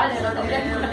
好的，好的。